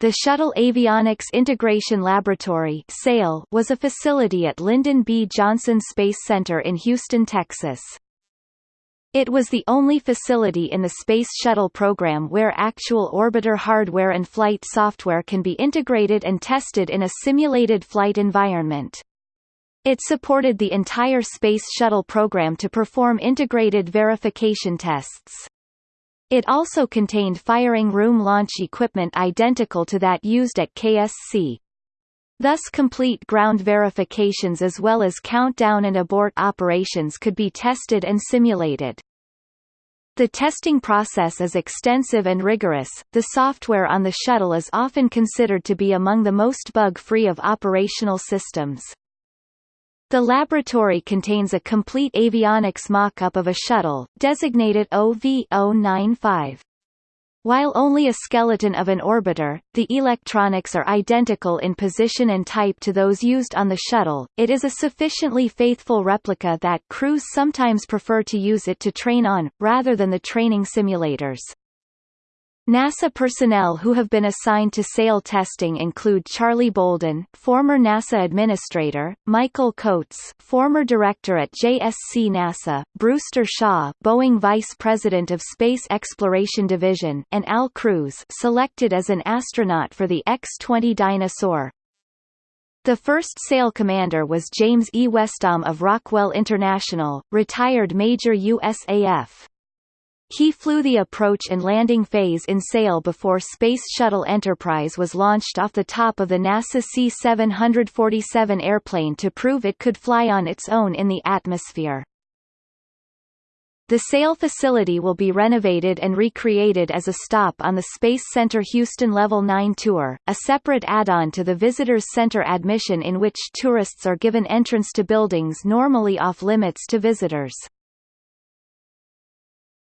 The Shuttle Avionics Integration Laboratory was a facility at Lyndon B. Johnson Space Center in Houston, Texas. It was the only facility in the Space Shuttle program where actual orbiter hardware and flight software can be integrated and tested in a simulated flight environment. It supported the entire Space Shuttle program to perform integrated verification tests. It also contained firing room launch equipment identical to that used at KSC. Thus complete ground verifications as well as countdown and abort operations could be tested and simulated. The testing process is extensive and rigorous. The software on the shuttle is often considered to be among the most bug-free of operational systems. The laboratory contains a complete avionics mock-up of a shuttle, designated OV-095. While only a skeleton of an orbiter, the electronics are identical in position and type to those used on the shuttle, it is a sufficiently faithful replica that crews sometimes prefer to use it to train on, rather than the training simulators. NASA personnel who have been assigned to SAIL testing include Charlie Bolden, former NASA administrator, Michael Coats, former director at JSC NASA, Brewster Shaw, Boeing Vice President of Space Exploration Division, and Al Crews, selected as an astronaut for the X-20 Dyna-Soar. The first SAIL commander was James E. Westom of Rockwell International, retired Major USAF. He flew the approach and landing phase in SAIL before Space Shuttle Enterprise was launched off the top of the NASA C-747 airplane to prove it could fly on its own in the atmosphere. The SAIL facility will be renovated and recreated as a stop on the Space Center Houston Level 9 tour, a separate add-on to the Visitors Center admission in which tourists are given entrance to buildings normally off-limits to visitors.